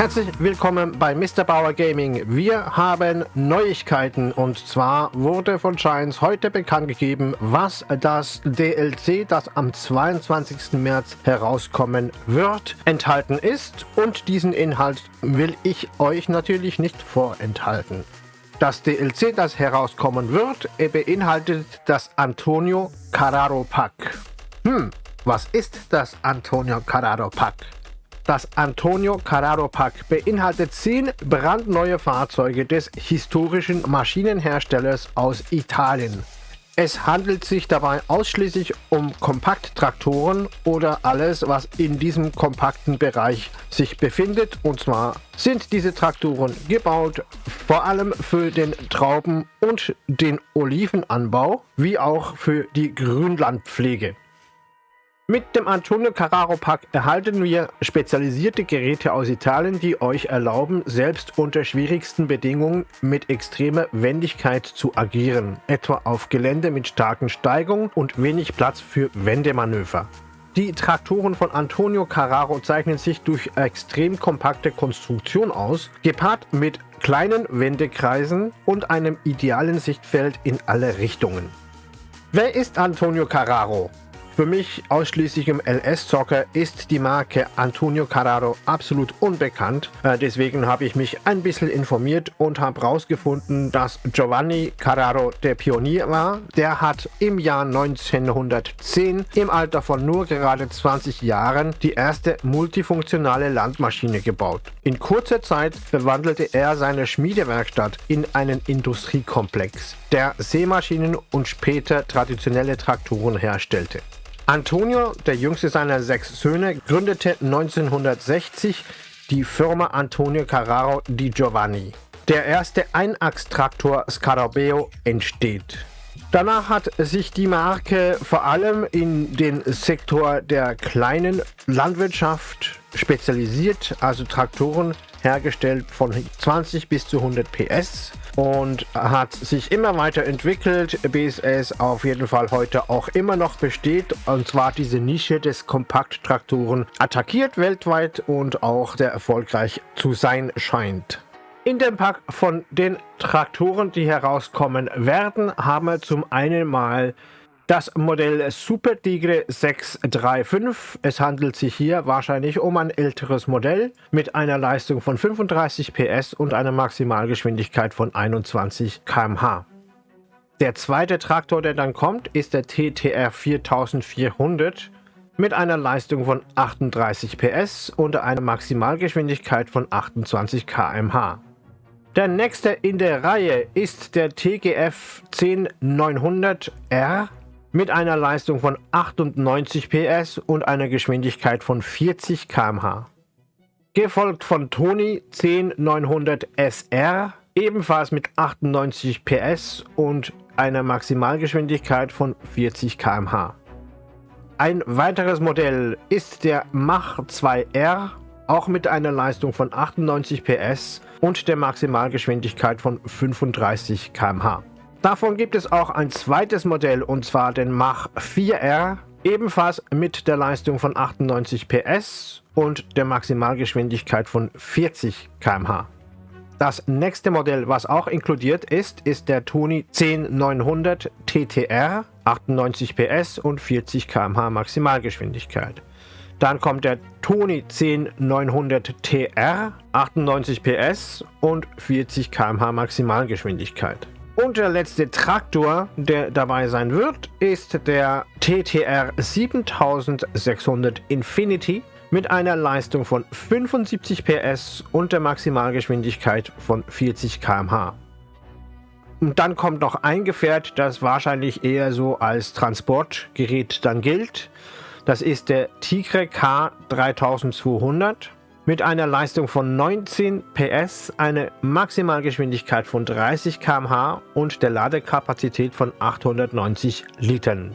Herzlich willkommen bei Mr. Bauer Gaming. Wir haben Neuigkeiten und zwar wurde von Giants heute bekannt gegeben, was das DLC, das am 22. März herauskommen wird, enthalten ist und diesen Inhalt will ich euch natürlich nicht vorenthalten. Das DLC, das herauskommen wird, beinhaltet das Antonio Carraro Pack. Hm, was ist das Antonio Carraro Pack? Das Antonio Carraro Pack beinhaltet 10 brandneue Fahrzeuge des historischen Maschinenherstellers aus Italien. Es handelt sich dabei ausschließlich um Kompakttraktoren oder alles, was in diesem kompakten Bereich sich befindet. Und zwar sind diese Traktoren gebaut vor allem für den Trauben- und den Olivenanbau, wie auch für die Grünlandpflege. Mit dem Antonio Carraro Pack erhalten wir spezialisierte Geräte aus Italien, die euch erlauben, selbst unter schwierigsten Bedingungen mit extremer Wendigkeit zu agieren, etwa auf Gelände mit starken Steigungen und wenig Platz für Wendemanöver. Die Traktoren von Antonio Carraro zeichnen sich durch extrem kompakte Konstruktion aus, gepaart mit kleinen Wendekreisen und einem idealen Sichtfeld in alle Richtungen. Wer ist Antonio Carraro? Für mich ausschließlich im LS-Zocker ist die Marke Antonio Carraro absolut unbekannt. Äh, deswegen habe ich mich ein bisschen informiert und habe herausgefunden, dass Giovanni Carraro der Pionier war. Der hat im Jahr 1910 im Alter von nur gerade 20 Jahren die erste multifunktionale Landmaschine gebaut. In kurzer Zeit verwandelte er seine Schmiedewerkstatt in einen Industriekomplex, der Seemaschinen und später traditionelle Traktoren herstellte. Antonio, der jüngste seiner sechs Söhne, gründete 1960 die Firma Antonio Carraro di Giovanni. Der erste Einachstraktor Scarabeo entsteht. Danach hat sich die Marke vor allem in den Sektor der kleinen Landwirtschaft spezialisiert, also Traktoren hergestellt von 20 bis zu 100 PS und hat sich immer weiter entwickelt, bis es auf jeden Fall heute auch immer noch besteht. Und zwar diese Nische des Kompakttraktoren attackiert weltweit und auch sehr erfolgreich zu sein scheint. In dem Pack von den Traktoren, die herauskommen werden, haben wir zum einen mal das Modell Super Tigre 635. Es handelt sich hier wahrscheinlich um ein älteres Modell mit einer Leistung von 35 PS und einer Maximalgeschwindigkeit von 21 km/h. Der zweite Traktor, der dann kommt, ist der TTR 4400 mit einer Leistung von 38 PS und einer Maximalgeschwindigkeit von 28 km/h. Der nächste in der Reihe ist der TGF 10900R mit einer Leistung von 98 PS und einer Geschwindigkeit von 40 km/h. Gefolgt von Tony 10900 SR, ebenfalls mit 98 PS und einer Maximalgeschwindigkeit von 40 km/h. Ein weiteres Modell ist der Mach 2R, auch mit einer Leistung von 98 PS und der Maximalgeschwindigkeit von 35 km/h. Davon gibt es auch ein zweites Modell und zwar den Mach 4R, ebenfalls mit der Leistung von 98 PS und der Maximalgeschwindigkeit von 40 km/h. Das nächste Modell, was auch inkludiert ist, ist der Toni 10900 TTR, 98 PS und 40 km/h Maximalgeschwindigkeit. Dann kommt der Toni 10900 TR, 98 PS und 40 km/h Maximalgeschwindigkeit. Und der letzte Traktor, der dabei sein wird, ist der TTR 7600 Infinity mit einer Leistung von 75 PS und der Maximalgeschwindigkeit von 40 km/h. Und dann kommt noch ein Gefährt, das wahrscheinlich eher so als Transportgerät dann gilt. Das ist der Tigre K3200 mit einer Leistung von 19 PS, eine Maximalgeschwindigkeit von 30 km/h und der Ladekapazität von 890 Litern.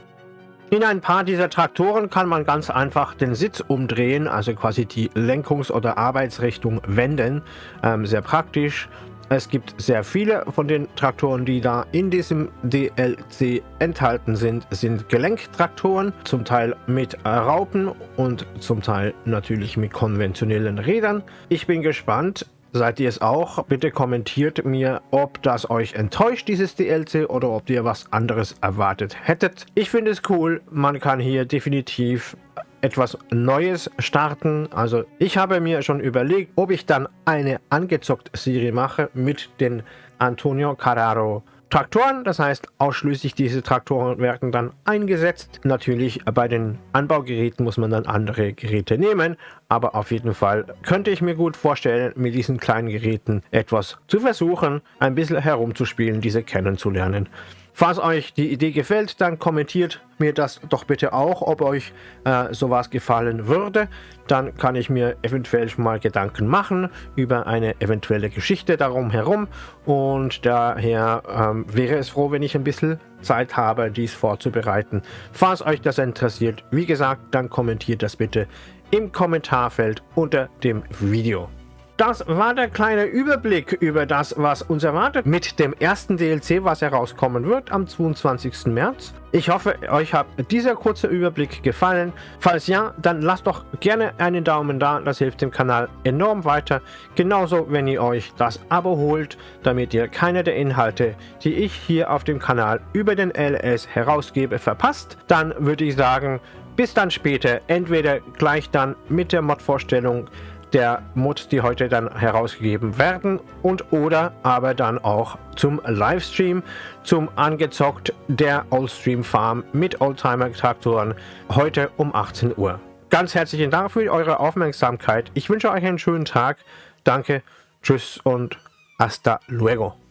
In ein paar dieser Traktoren kann man ganz einfach den Sitz umdrehen, also quasi die Lenkungs- oder Arbeitsrichtung wenden. Ähm, sehr praktisch. Es gibt sehr viele von den Traktoren, die da in diesem DLC enthalten sind, sind Gelenktraktoren, zum Teil mit Raupen und zum Teil natürlich mit konventionellen Rädern. Ich bin gespannt, Seid ihr es auch? Bitte kommentiert mir, ob das euch enttäuscht, dieses DLC, oder ob ihr was anderes erwartet hättet. Ich finde es cool, man kann hier definitiv etwas Neues starten. Also ich habe mir schon überlegt, ob ich dann eine angezockt Serie mache mit den Antonio Carraro Traktoren. Das heißt, ausschließlich diese Traktoren werden dann eingesetzt. Natürlich bei den Anbaugeräten muss man dann andere Geräte nehmen, aber auf jeden Fall könnte ich mir gut vorstellen, mit diesen kleinen Geräten etwas zu versuchen, ein bisschen herumzuspielen, diese kennenzulernen. Falls euch die Idee gefällt, dann kommentiert mir das doch bitte auch, ob euch äh, sowas gefallen würde. Dann kann ich mir eventuell mal Gedanken machen über eine eventuelle Geschichte darum herum. Und daher ähm, wäre es froh, wenn ich ein bisschen Zeit habe, dies vorzubereiten. Falls euch das interessiert, wie gesagt, dann kommentiert das bitte im Kommentarfeld unter dem Video. Das war der kleine Überblick über das, was uns erwartet mit dem ersten DLC, was herauskommen wird am 22. März. Ich hoffe, euch hat dieser kurze Überblick gefallen. Falls ja, dann lasst doch gerne einen Daumen da, das hilft dem Kanal enorm weiter. Genauso, wenn ihr euch das Abo holt, damit ihr keine der Inhalte, die ich hier auf dem Kanal über den LS herausgebe, verpasst. Dann würde ich sagen, bis dann später, entweder gleich dann mit der Mod-Vorstellung der Mods, die heute dann herausgegeben werden und oder aber dann auch zum Livestream, zum Angezockt der Oldstream Farm mit Oldtimer Traktoren heute um 18 Uhr. Ganz herzlichen Dank für eure Aufmerksamkeit. Ich wünsche euch einen schönen Tag. Danke, tschüss und hasta luego.